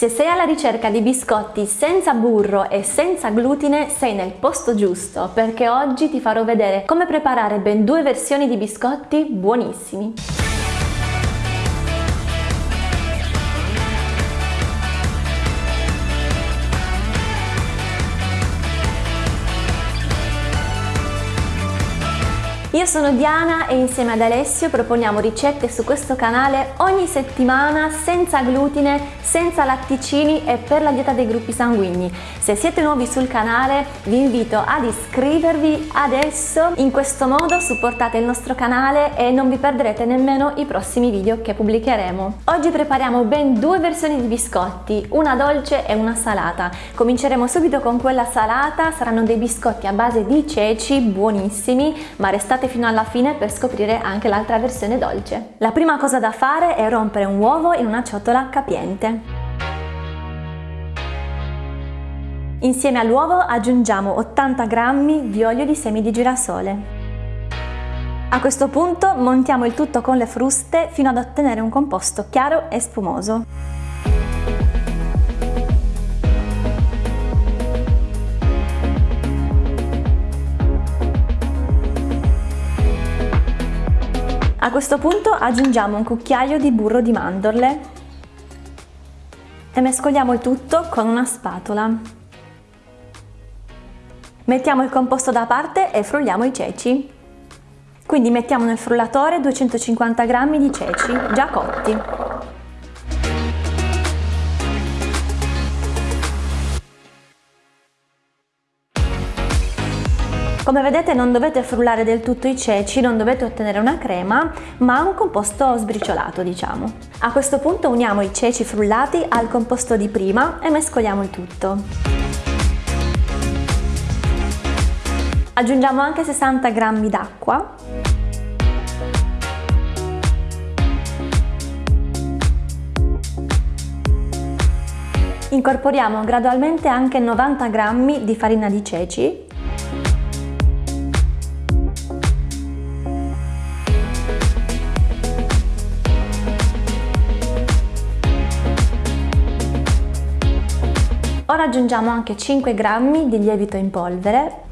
Se sei alla ricerca di biscotti senza burro e senza glutine sei nel posto giusto perché oggi ti farò vedere come preparare ben due versioni di biscotti buonissimi. Io sono Diana e insieme ad Alessio proponiamo ricette su questo canale ogni settimana senza glutine, senza latticini e per la dieta dei gruppi sanguigni. Se siete nuovi sul canale vi invito ad iscrivervi adesso, in questo modo supportate il nostro canale e non vi perderete nemmeno i prossimi video che pubblicheremo. Oggi prepariamo ben due versioni di biscotti, una dolce e una salata. Cominceremo subito con quella salata, saranno dei biscotti a base di ceci buonissimi, ma restate fino alla fine per scoprire anche l'altra versione dolce. La prima cosa da fare è rompere un uovo in una ciotola capiente. Insieme all'uovo aggiungiamo 80 g di olio di semi di girasole. A questo punto montiamo il tutto con le fruste fino ad ottenere un composto chiaro e spumoso. A questo punto aggiungiamo un cucchiaio di burro di mandorle e mescoliamo il tutto con una spatola. Mettiamo il composto da parte e frulliamo i ceci. Quindi mettiamo nel frullatore 250 g di ceci già cotti. Come vedete non dovete frullare del tutto i ceci, non dovete ottenere una crema, ma un composto sbriciolato diciamo. A questo punto uniamo i ceci frullati al composto di prima e mescoliamo il tutto. Aggiungiamo anche 60 g d'acqua Incorporiamo gradualmente anche 90 g di farina di ceci Ora aggiungiamo anche 5 g di lievito in polvere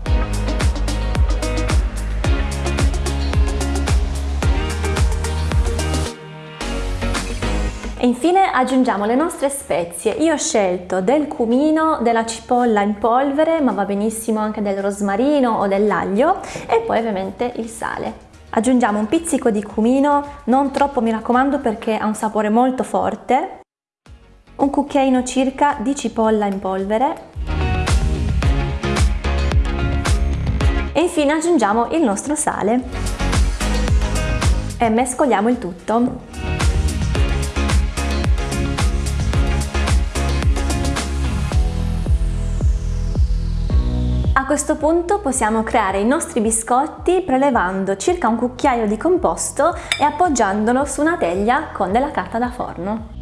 E infine aggiungiamo le nostre spezie. Io ho scelto del cumino, della cipolla in polvere, ma va benissimo anche del rosmarino o dell'aglio e poi ovviamente il sale. Aggiungiamo un pizzico di cumino, non troppo mi raccomando perché ha un sapore molto forte un cucchiaino circa di cipolla in polvere e infine aggiungiamo il nostro sale e mescoliamo il tutto. A questo punto possiamo creare i nostri biscotti prelevando circa un cucchiaio di composto e appoggiandolo su una teglia con della carta da forno.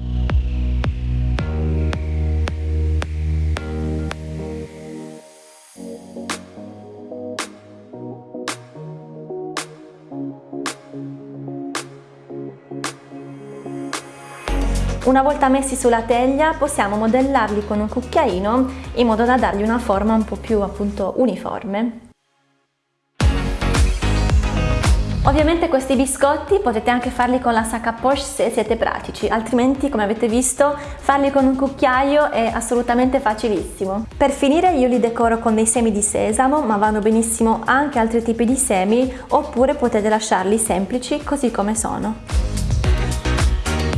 Una volta messi sulla teglia possiamo modellarli con un cucchiaino in modo da dargli una forma un po' più appunto uniforme. Ovviamente questi biscotti potete anche farli con la sacca poche se siete pratici, altrimenti come avete visto farli con un cucchiaio è assolutamente facilissimo. Per finire io li decoro con dei semi di sesamo, ma vanno benissimo anche altri tipi di semi, oppure potete lasciarli semplici così come sono.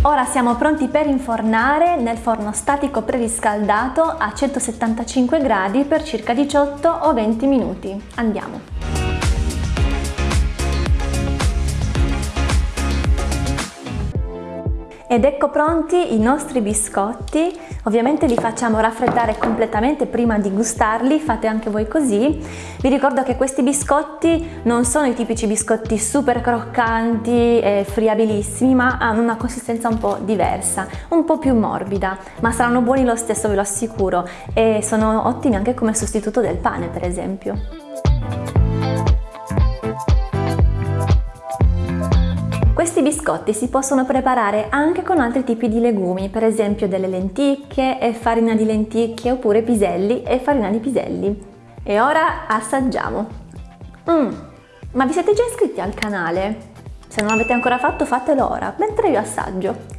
Ora siamo pronti per infornare nel forno statico preriscaldato a 175 gradi per circa 18 o 20 minuti. Andiamo! Ed ecco pronti i nostri biscotti, ovviamente li facciamo raffreddare completamente prima di gustarli, fate anche voi così. Vi ricordo che questi biscotti non sono i tipici biscotti super croccanti e friabilissimi, ma hanno una consistenza un po' diversa, un po' più morbida, ma saranno buoni lo stesso, ve lo assicuro, e sono ottimi anche come sostituto del pane, per esempio. Questi biscotti si possono preparare anche con altri tipi di legumi, per esempio delle lenticchie e farina di lenticchie oppure piselli e farina di piselli. E ora assaggiamo. Mmm, ma vi siete già iscritti al canale? Se non l'avete ancora fatto fatelo ora, mentre io assaggio.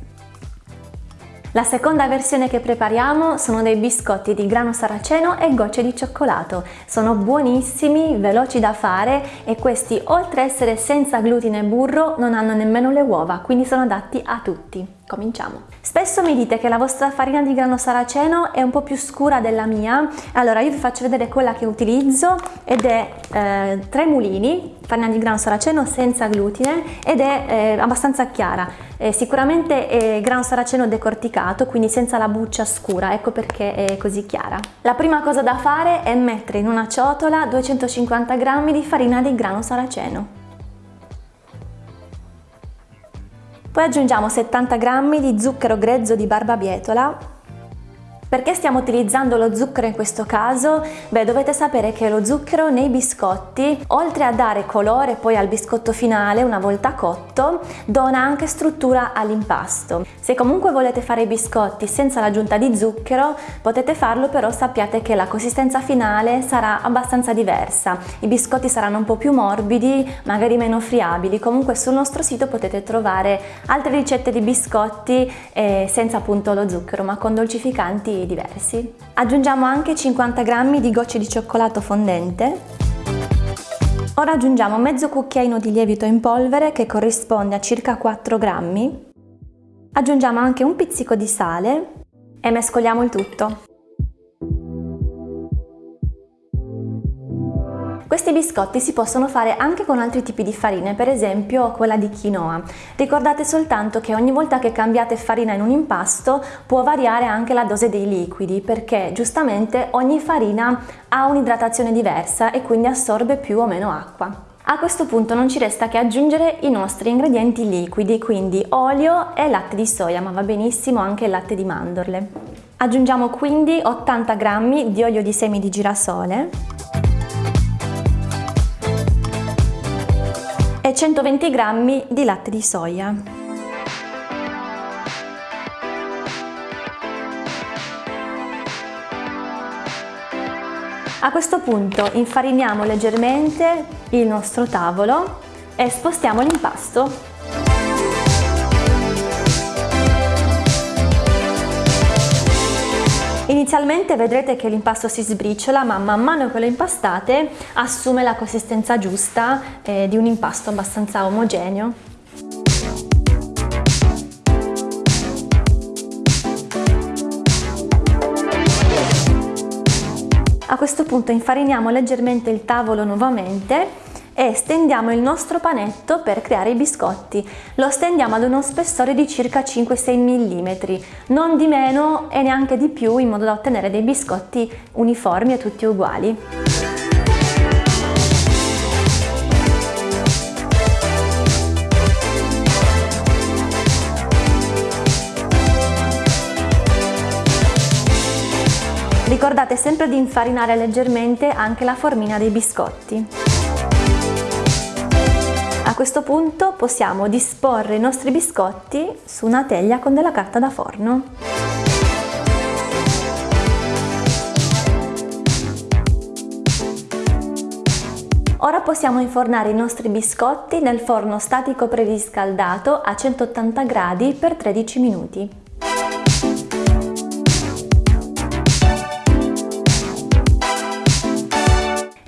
La seconda versione che prepariamo sono dei biscotti di grano saraceno e gocce di cioccolato. Sono buonissimi, veloci da fare e questi oltre a essere senza glutine e burro non hanno nemmeno le uova, quindi sono adatti a tutti. Cominciamo! Spesso mi dite che la vostra farina di grano saraceno è un po' più scura della mia, allora io vi faccio vedere quella che utilizzo ed è eh, tre mulini, farina di grano saraceno senza glutine ed è eh, abbastanza chiara, eh, sicuramente è grano saraceno decorticato quindi senza la buccia scura, ecco perché è così chiara. La prima cosa da fare è mettere in una ciotola 250 g di farina di grano saraceno. Poi aggiungiamo 70 g di zucchero grezzo di barbabietola perché stiamo utilizzando lo zucchero in questo caso? Beh, dovete sapere che lo zucchero nei biscotti, oltre a dare colore poi al biscotto finale una volta cotto, dona anche struttura all'impasto. Se comunque volete fare i biscotti senza l'aggiunta di zucchero, potete farlo però sappiate che la consistenza finale sarà abbastanza diversa. I biscotti saranno un po' più morbidi, magari meno friabili. Comunque sul nostro sito potete trovare altre ricette di biscotti eh, senza appunto lo zucchero, ma con dolcificanti diversi. Aggiungiamo anche 50 g di gocce di cioccolato fondente. Ora aggiungiamo mezzo cucchiaino di lievito in polvere che corrisponde a circa 4 grammi. Aggiungiamo anche un pizzico di sale e mescoliamo il tutto. Questi biscotti si possono fare anche con altri tipi di farine, per esempio quella di quinoa. Ricordate soltanto che ogni volta che cambiate farina in un impasto può variare anche la dose dei liquidi, perché giustamente ogni farina ha un'idratazione diversa e quindi assorbe più o meno acqua. A questo punto non ci resta che aggiungere i nostri ingredienti liquidi, quindi olio e latte di soia, ma va benissimo anche il latte di mandorle. Aggiungiamo quindi 80 g di olio di semi di girasole 120 g di latte di soia. A questo punto infariniamo leggermente il nostro tavolo e spostiamo l'impasto Inizialmente vedrete che l'impasto si sbriciola ma man mano che lo impastate assume la consistenza giusta eh, di un impasto abbastanza omogeneo. A questo punto infariniamo leggermente il tavolo nuovamente e stendiamo il nostro panetto per creare i biscotti. Lo stendiamo ad uno spessore di circa 5-6 mm, non di meno e neanche di più in modo da ottenere dei biscotti uniformi e tutti uguali. Ricordate sempre di infarinare leggermente anche la formina dei biscotti. Questo punto possiamo disporre i nostri biscotti su una teglia con della carta da forno. Ora possiamo infornare i nostri biscotti nel forno statico preriscaldato a 180 gradi per 13 minuti.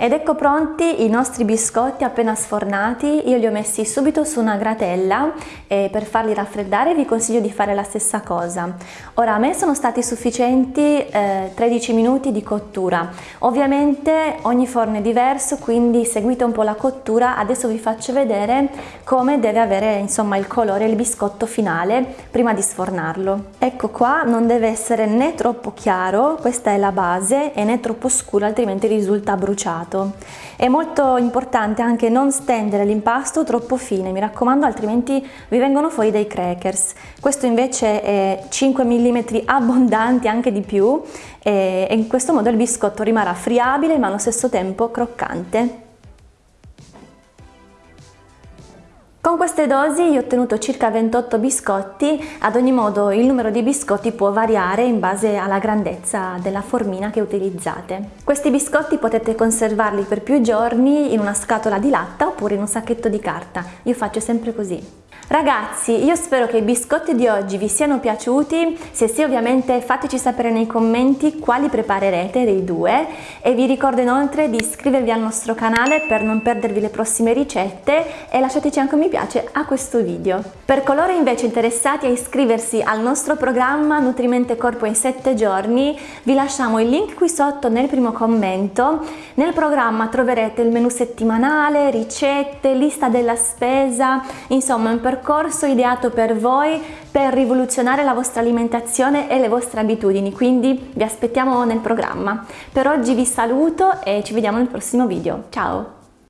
Ed ecco pronti i nostri biscotti appena sfornati, io li ho messi subito su una gratella e per farli raffreddare vi consiglio di fare la stessa cosa. Ora a me sono stati sufficienti eh, 13 minuti di cottura, ovviamente ogni forno è diverso quindi seguite un po' la cottura, adesso vi faccio vedere come deve avere insomma il colore il biscotto finale prima di sfornarlo. Ecco qua non deve essere né troppo chiaro, questa è la base, e né troppo scuro altrimenti risulta bruciato lato. È molto importante anche non stendere l'impasto troppo fine, mi raccomando altrimenti vi vengono fuori dei crackers. Questo invece è 5 mm abbondanti, anche di più, e in questo modo il biscotto rimarrà friabile ma allo stesso tempo croccante. Con queste dosi io ho ottenuto circa 28 biscotti, ad ogni modo il numero di biscotti può variare in base alla grandezza della formina che utilizzate. Questi biscotti potete conservarli per più giorni in una scatola di latta oppure in un sacchetto di carta, io faccio sempre così. Ragazzi, io spero che i biscotti di oggi vi siano piaciuti, se sì ovviamente fateci sapere nei commenti quali preparerete dei due e vi ricordo inoltre di iscrivervi al nostro canale per non perdervi le prossime ricette e lasciateci anche un mi piace a questo video. Per coloro invece interessati a iscriversi al nostro programma Nutrimente Corpo in 7 giorni vi lasciamo il link qui sotto nel primo commento. Nel programma troverete il menu settimanale, ricette, lista della spesa, insomma un percorso percorso ideato per voi per rivoluzionare la vostra alimentazione e le vostre abitudini, quindi vi aspettiamo nel programma. Per oggi vi saluto e ci vediamo nel prossimo video. Ciao!